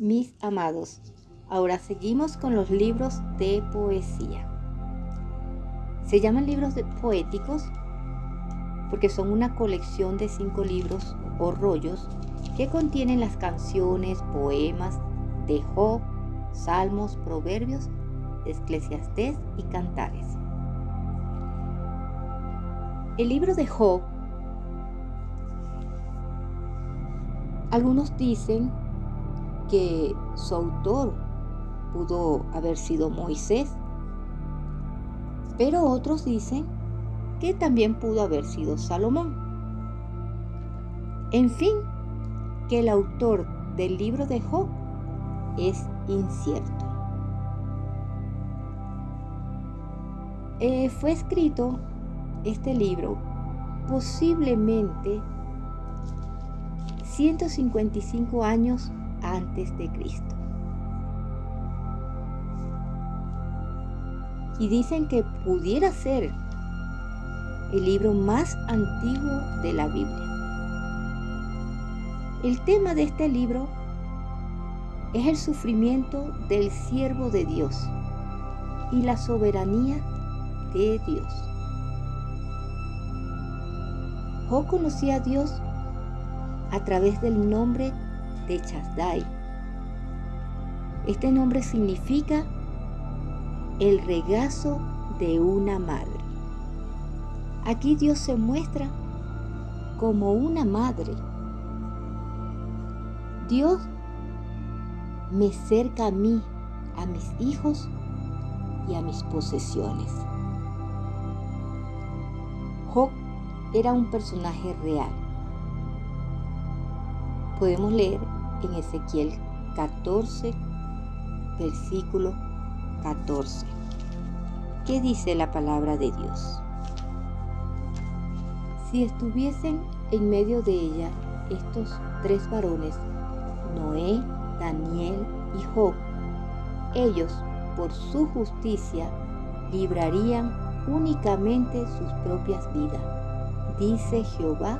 Mis amados, ahora seguimos con los libros de poesía. Se llaman libros poéticos porque son una colección de cinco libros o rollos que contienen las canciones, poemas de Job, salmos, proverbios, eclesiastés y cantares. El libro de Job, algunos dicen que su autor pudo haber sido Moisés, pero otros dicen que también pudo haber sido Salomón. En fin, que el autor del libro de Job es incierto. Eh, fue escrito este libro posiblemente 155 años antes de Cristo. Y dicen que pudiera ser el libro más antiguo de la Biblia. El tema de este libro es el sufrimiento del siervo de Dios y la soberanía de Dios. Job conocía a Dios a través del nombre de Chasdai. Este nombre significa el regazo de una madre. Aquí Dios se muestra como una madre. Dios me cerca a mí, a mis hijos y a mis posesiones. Job era un personaje real. Podemos leer en Ezequiel 14, versículo 14. ¿Qué dice la palabra de Dios? Si estuviesen en medio de ella estos tres varones, Noé, Daniel y Job, ellos por su justicia librarían únicamente sus propias vidas, dice Jehová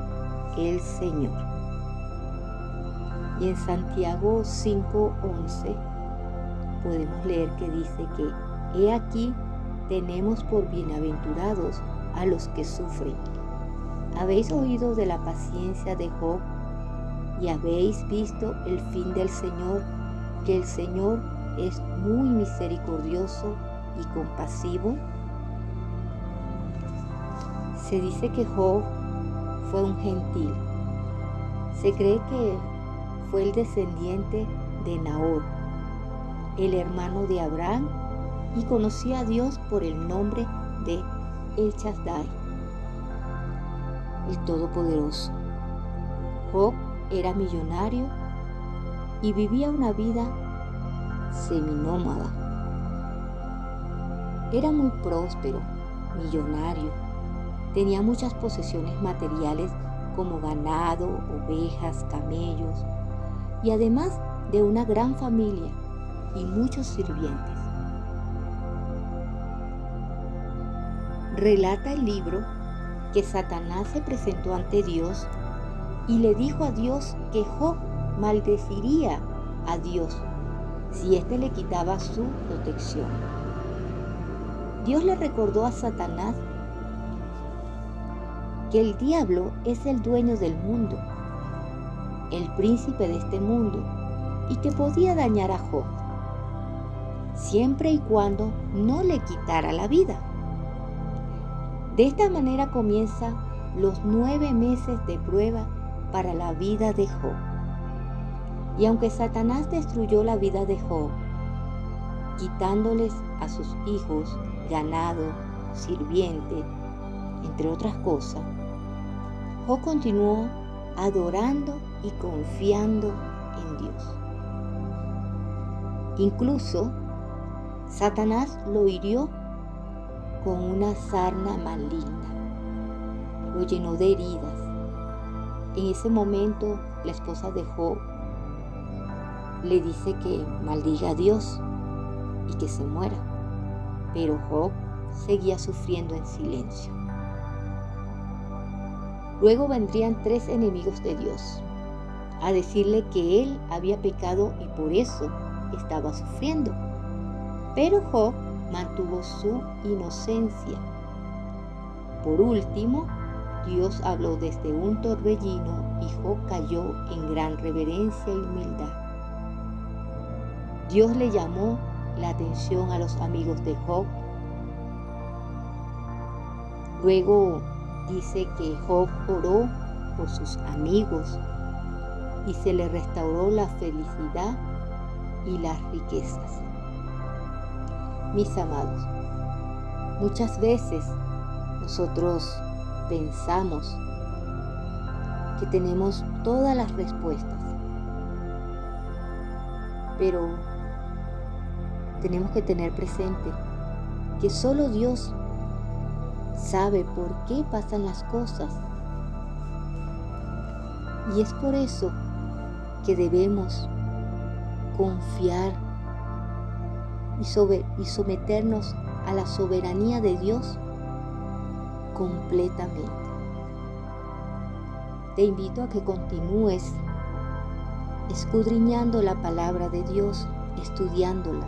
el Señor. Y en Santiago 5:11 podemos leer que dice que, he aquí, tenemos por bienaventurados a los que sufren. Habéis oído de la paciencia de Job y habéis visto el fin del Señor, que el Señor es muy misericordioso y compasivo. Se dice que Job fue un gentil. Se cree que fue el descendiente de Nahor, el hermano de Abraham, y conocía a Dios por el nombre de El Chazdai, el Todopoderoso. Job era millonario y vivía una vida seminómada. Era muy próspero, millonario, tenía muchas posesiones materiales como ganado, ovejas, camellos y además de una gran familia y muchos sirvientes. Relata el libro que Satanás se presentó ante Dios y le dijo a Dios que Job maldeciría a Dios si éste le quitaba su protección. Dios le recordó a Satanás que el diablo es el dueño del mundo, el príncipe de este mundo, y que podía dañar a Job, siempre y cuando no le quitara la vida. De esta manera comienza los nueve meses de prueba para la vida de Job. Y aunque Satanás destruyó la vida de Job, quitándoles a sus hijos, ganado, sirviente, entre otras cosas, Job continuó adorando y confiando en Dios. Incluso Satanás lo hirió con una sarna maligna, lo llenó de heridas. En ese momento la esposa de Job le dice que maldiga a Dios y que se muera, pero Job seguía sufriendo en silencio. Luego vendrían tres enemigos de Dios, a decirle que él había pecado y por eso estaba sufriendo. Pero Job mantuvo su inocencia. Por último, Dios habló desde un torbellino y Job cayó en gran reverencia y humildad. Dios le llamó la atención a los amigos de Job. Luego dice que Job oró por sus amigos y se le restauró la felicidad y las riquezas. Mis amados, muchas veces nosotros pensamos que tenemos todas las respuestas, pero tenemos que tener presente que solo Dios sabe por qué pasan las cosas. Y es por eso que debemos confiar y, someternos a la soberanía de Dios completamente. Te invito a que continúes escudriñando la palabra de Dios, estudiándola.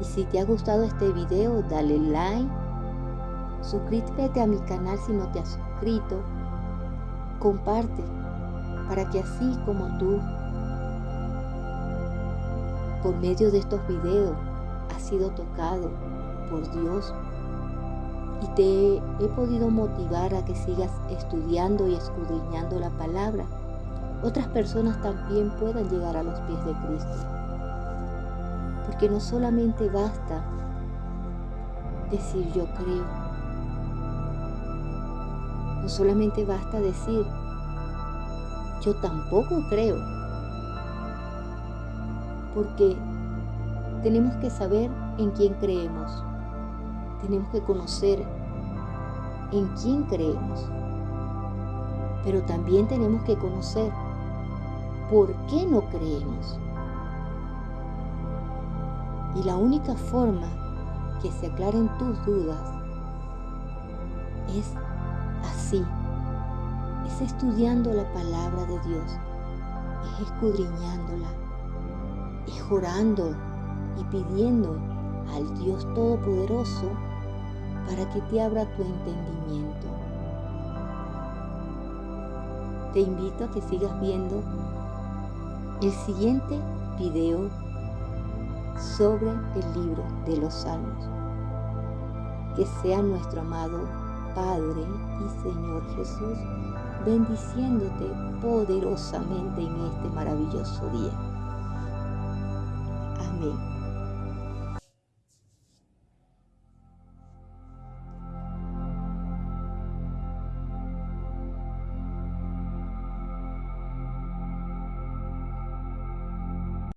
Y si te ha gustado este video, dale like, suscríbete a mi canal si no te has suscrito, comparte para que así como tú, por medio de estos videos, has sido tocado por Dios. Y te he podido motivar a que sigas estudiando y escudriñando la palabra, otras personas también puedan llegar a los pies de Cristo. Porque no solamente basta decir yo creo, no solamente basta decir yo tampoco creo. Porque tenemos que saber en quién creemos. Tenemos que conocer en quién creemos. Pero también tenemos que conocer por qué no creemos. Y la única forma que se aclaren tus dudas es así, es estudiando la palabra de Dios, es escudriñándola, es orando y pidiendo al Dios Todopoderoso para que te abra tu entendimiento. Te invito a que sigas viendo el siguiente video sobre el libro de los Salmos. Que sea nuestro amado Padre y Señor Jesús bendiciéndote poderosamente en este maravilloso día. Amén.